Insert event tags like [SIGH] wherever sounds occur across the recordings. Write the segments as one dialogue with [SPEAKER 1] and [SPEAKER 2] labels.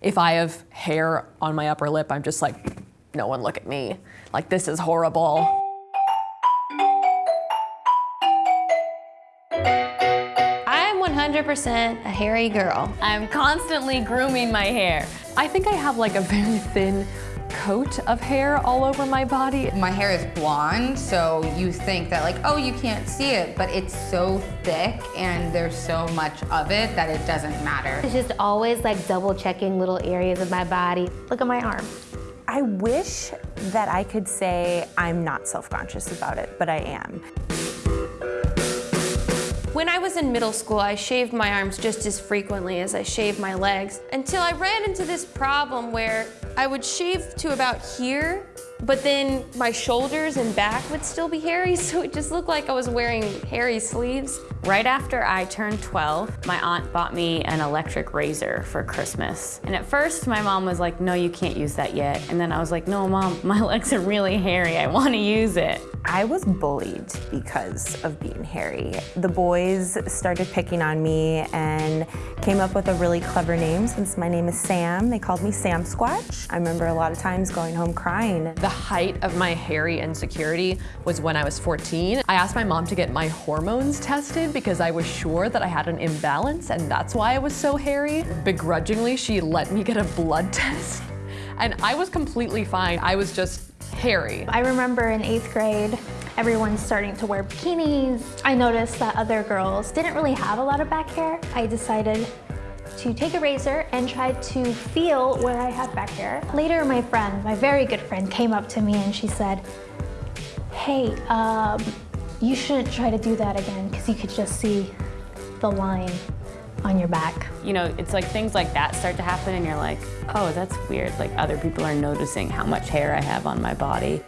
[SPEAKER 1] If I have hair on my upper lip, I'm just like, no one look at me. Like, this is horrible.
[SPEAKER 2] I'm 100% a hairy girl. I'm constantly grooming my hair.
[SPEAKER 1] I think I have like a very thin coat of hair all over my body.
[SPEAKER 3] My hair is blonde, so you think that like, oh, you can't see it, but it's so thick and there's so much of it that it doesn't matter.
[SPEAKER 2] It's just always like double checking little areas of my body. Look at my arm.
[SPEAKER 4] I wish that I could say I'm not self-conscious about it, but I am.
[SPEAKER 2] When I was in middle school, I shaved my arms just as frequently as I shaved my legs until I ran into this problem where I would shave to about here, but then my shoulders and back would still be hairy, [LAUGHS] so it just looked like I was wearing hairy sleeves.
[SPEAKER 5] Right after I turned 12, my aunt bought me an electric razor for Christmas. And at first, my mom was like, no, you can't use that yet. And then I was like, no, mom, [LAUGHS] my legs are really hairy. I want to use it.
[SPEAKER 4] I was bullied because of being hairy. The boys started picking on me and came up with a really clever name since my name is Sam. They called me Sam Squatch. I remember a lot of times going home crying.
[SPEAKER 1] The height of my hairy insecurity was when I was 14. I asked my mom to get my hormones tested because I was sure that I had an imbalance and that's why I was so hairy. Begrudgingly, she let me get a blood [LAUGHS] test and I was completely fine. I was just hairy.
[SPEAKER 6] I remember in eighth grade, everyone's starting to wear bikinis. I noticed that other girls didn't really have a lot of back hair. I decided to take a razor and try to feel where I had back hair. Later, my friend, my very good friend, came up to me and she said, hey, um, you shouldn't try to do that again because you could just see the line on your back.
[SPEAKER 5] You know, it's like things like that start to happen and you're like, oh, that's weird. Like other people are noticing how much hair I have on my body.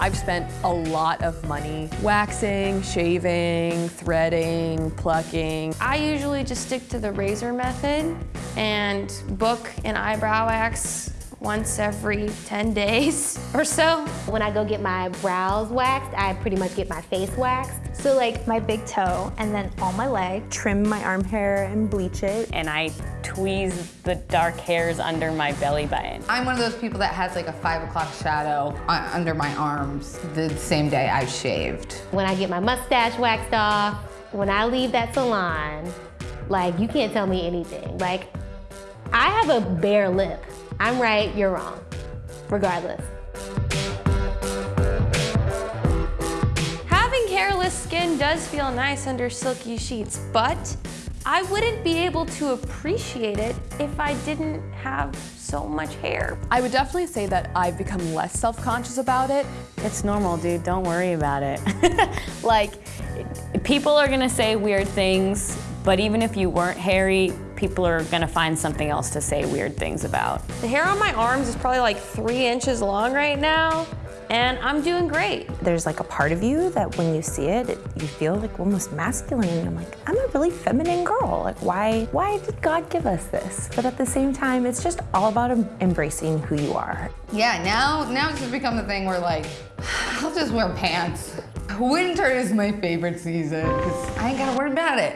[SPEAKER 1] I've spent a lot of money waxing, shaving, threading, plucking.
[SPEAKER 2] I usually just stick to the razor method and book an eyebrow wax once every 10 days [LAUGHS] or so.
[SPEAKER 7] When I go get my brows waxed, I pretty much get my face waxed.
[SPEAKER 6] So like my big toe and then all my leg.
[SPEAKER 4] Trim my arm hair and bleach it.
[SPEAKER 5] And I tweeze the dark hairs under my belly button.
[SPEAKER 3] I'm one of those people that has like a five o'clock shadow under my arms the same day I shaved.
[SPEAKER 7] When I get my mustache waxed off, when I leave that salon, like you can't tell me anything. Like I have a bare lip. I'm right, you're wrong, regardless.
[SPEAKER 2] Having hairless skin does feel nice under silky sheets, but I wouldn't be able to appreciate it if I didn't have so much hair.
[SPEAKER 1] I would definitely say that I've become less self-conscious about it.
[SPEAKER 5] It's normal, dude. Don't worry about it. [LAUGHS] like, people are gonna say weird things, but even if you weren't hairy, people are gonna find something else to say weird things about.
[SPEAKER 2] The hair on my arms is probably like three inches long right now, and I'm doing great.
[SPEAKER 4] There's like a part of you that when you see it, it you feel like almost masculine, and I'm like, I'm a really feminine girl. Like, why, why did God give us this? But at the same time, it's just all about embracing who you are.
[SPEAKER 3] Yeah, now, now it's just become the thing where like, [SIGHS] I'll just wear pants. Winter is my favorite season because I ain't gotta worry about it.